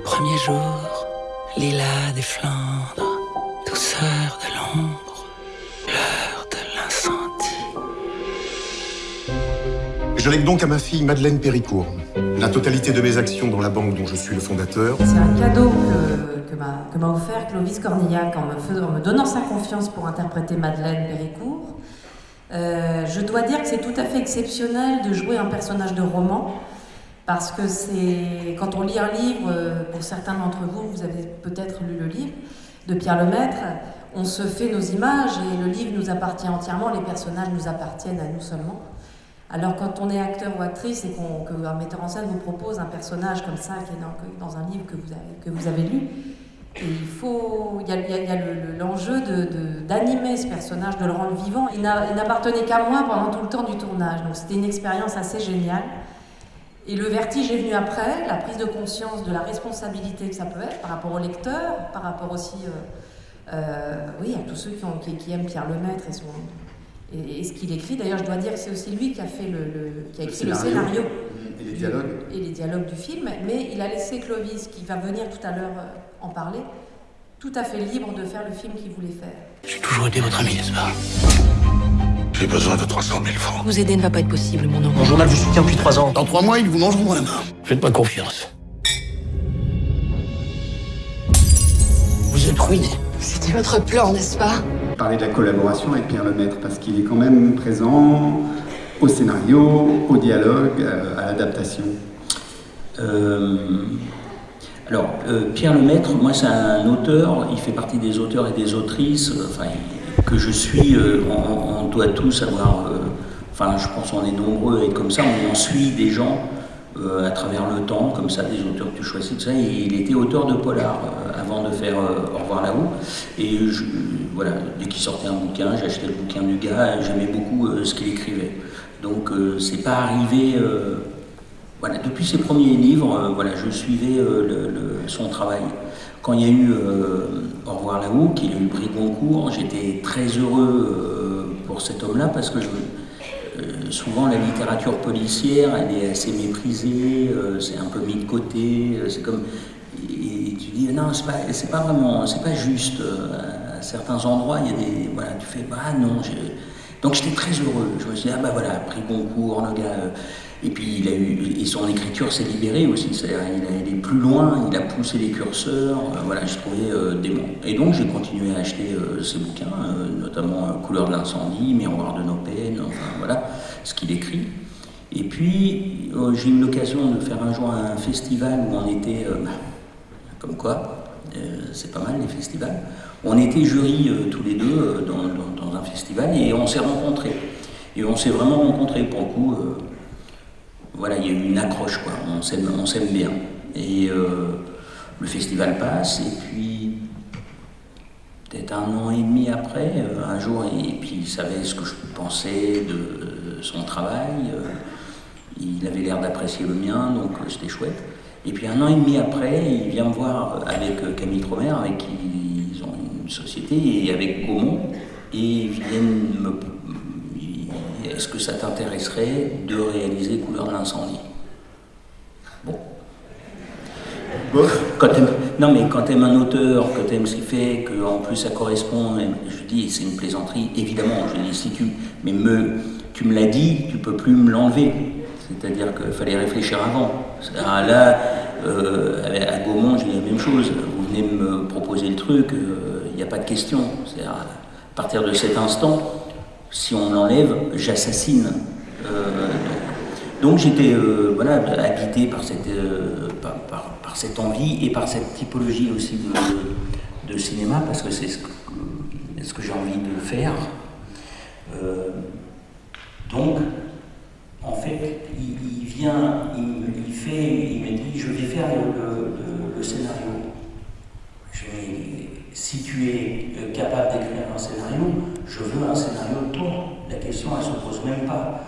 premiers jours, lilas des Flandres, douceur de l'ombre, l'heure de l'incendie. Je lègue donc à ma fille Madeleine Péricourt la totalité de mes actions dans la banque dont je suis le fondateur. C'est un cadeau que, que m'a offert Clovis Cornillac en me, en me, donnant sa confiance pour interpréter Madeleine Péricourt. Euh, je dois dire que c'est tout à fait exceptionnel de jouer un personnage de roman parce que c'est quand on lit un livre, euh, pour certains d'entre vous, vous avez peut-être lu le livre de Pierre Lemaître, on se fait nos images et le livre nous appartient entièrement, les personnages nous appartiennent à nous seulement. Alors quand on est acteur ou actrice et qu'un metteur en scène vous propose un personnage comme ça qui est dans, un livre que vous avez, que vous avez lu, il faut, il y a, l'enjeu d'animer ce personnage, de le rendre vivant. Il n'appartenait qu'à moi pendant tout le temps du tournage, donc c'était une expérience assez géniale. Et le vertige est venu après, la prise de conscience de la responsabilité que ça peut être par rapport au lecteur, par rapport aussi euh, euh, oui, à tous ceux qui, ont, qui, aiment Pierre Lemaître et, son, et, ce qu'il écrit. D'ailleurs, je dois dire que c'est aussi lui qui a, fait le, qui a écrit le scénario. Et les dialogues. et les dialogues du film. Mais il a laissé Clovis, qui va venir tout à l'heure euh, en parler, tout à fait libre de faire le film qu'il voulait faire. J'ai toujours été votre ami, n'est-ce pas? J'ai besoin de 300 000 francs. Vous aider ne va pas être possible, mon nom. Mon journal vous soutient depuis trois ans. Dans trois mois, ils vous mangeront la main. Faites pas confiance. Vous êtes ruiné. C'était votre plan, n'est-ce pas? Parler de la collaboration avec Pierre Lemaître, parce qu'il est quand même présent au scénario, au dialogue, euh, à l'adaptation. Euh, alors, euh, Pierre Lemaître, moi c'est un auteur, il fait partie des auteurs et des autrices, enfin, que je suis, euh, on, doit tous avoir, euh, enfin je pense qu'on est nombreux et comme ça, on en suit des gens euh, à travers le temps, comme ça, des auteurs que tu choisis, tout ça. Et il était auteur de polar avant de faire Au revoir là-haut. Et voilà, dès qu'il sortait un bouquin, j'achetais le bouquin du gars, j'aimais beaucoup ce qu'il écrivait. Donc c'est pas arrivé. Voilà, depuis ses premiers livres, voilà, je suivais son travail. Quand il y a eu euh, Au revoir là-haut, qu'il a eu le prix Goncourt, j'étais très heureux euh, pour cet homme-là parce que euh, souvent la littérature policière, elle est assez méprisée, c'est un peu mis de côté, c'est comme... Et tu dis, non, c'est pas, pas vraiment, c'est pas juste. À certains endroits, il y a des... Voilà, tu fais, bah non, donc j'étais très heureux. Je me suis dit, ah bah voilà, prix Goncourt, le gars. Et puis il a eu, et son écriture s'est libérée aussi, c'est-à-dire il est allé plus loin, il a poussé les curseurs, euh, voilà, je trouvais euh, dément. Et donc j'ai continué à acheter euh, ses bouquins, notamment Couleur de l'incendie, Miroir de nos peines, enfin voilà, ce qu'il écrit. Et puis j'ai eu l'occasion de faire un jour un festival où on était, comme quoi, c'est pas mal les festivals, on était jury tous les deux dans, dans, festival et on s'est rencontrés. Et on s'est vraiment rencontrés pour le coup voilà, il y a eu une accroche, quoi. On s'aime bien. Et euh, le festival passe, et puis peut-être un an et demi après, euh, un jour, et, puis il savait ce que je pensais de son travail. Euh, il avait l'air d'apprécier le mien, donc c'était chouette. Et puis un an et demi après, il vient me voir avec Camille Tromer, avec qui ils ont une société, et avec Gaumont, et viennent me est-ce que ça t'intéresserait de réaliser Couleur de l'incendie? Bon. Quand non mais quand tu aimes un auteur, que tu aimes ce qu'il fait, que en plus ça correspond, je dis c'est une plaisanterie, évidemment, je dis si tu, mais me, tu me l'as dit, tu peux plus me l'enlever. C'est-à-dire qu'il fallait réfléchir avant. Là, euh, à Gaumont, j'ai la même chose. Vous venez me proposer le truc, il euh, n'y a pas de question. À partir de cet instant, si on l'enlève, j'assassine. Euh, donc j'étais euh, voilà, habité par cette, euh, par, cette envie et par cette typologie aussi de, cinéma, parce que c'est ce que, j'ai envie de faire. donc, en fait, il, vient, il, fait, il me dit, je vais faire le scénario si tu es euh, capable d'écrire un scénario, je veux un scénario de toi. La question, elle ne se pose même pas.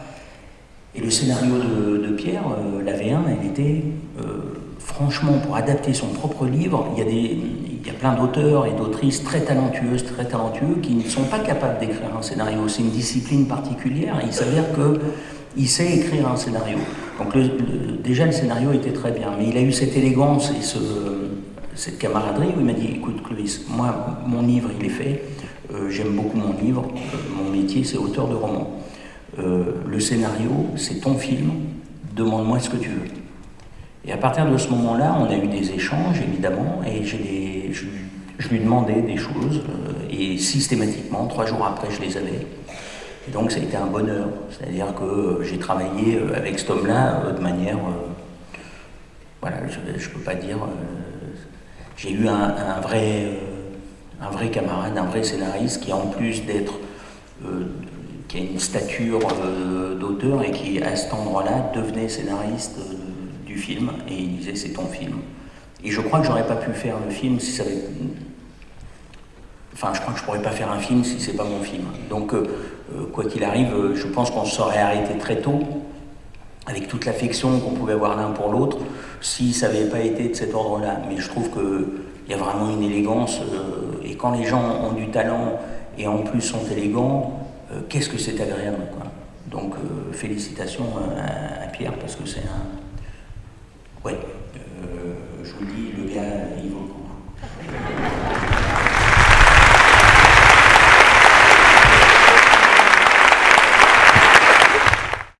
Et le scénario de, Pierre, euh, la V1, elle était, euh, franchement, pour adapter son propre livre, il y a, des, il y a plein d'auteurs et d'autrices très talentueuses, très talentueux, qui ne sont pas capables d'écrire un scénario. C'est une discipline particulière. il s'avère qu'il sait écrire un scénario. Donc déjà, le scénario était très bien. Mais il a eu cette élégance et ce cette camaraderie où il m'a dit écoute Clovis, moi mon livre il est fait, euh, j'aime beaucoup mon livre, mon métier c'est auteur de roman. le scénario c'est ton film, demande-moi ce que tu veux. Et à partir de ce moment-là, on a eu des échanges évidemment, et je, je, lui demandais des choses, et systématiquement, trois jours après, je les avais. Et donc ça a été un bonheur, c'est-à-dire que j'ai travaillé avec cet homme-là de manière voilà, je ne peux pas dire. Euh, j'ai eu un, vrai, euh, un vrai camarade, un vrai scénariste qui, en plus d'être. Euh, qui a une stature d'auteur et qui, à cet endroit-là, devenait scénariste du film et il disait c'est ton film. Et je crois que j'aurais pas pu faire le film si ça avait. Enfin, je crois que je pourrais pas faire un film si c'est pas mon film. Donc, quoi qu'il arrive, je pense qu'on se serait arrêté très tôt avec toute l'affection qu'on pouvait avoir l'un pour l'autre, si ça n'avait pas été de cet ordre-là. Mais je trouve qu'il y a vraiment une élégance, euh, et quand les gens ont du talent et en plus sont élégants, euh, qu'est-ce que c'est agréable. Quoi. Donc euh, félicitations à, Pierre, parce que c'est un... Ouais, je vous dis, le gars, il vaut le coup.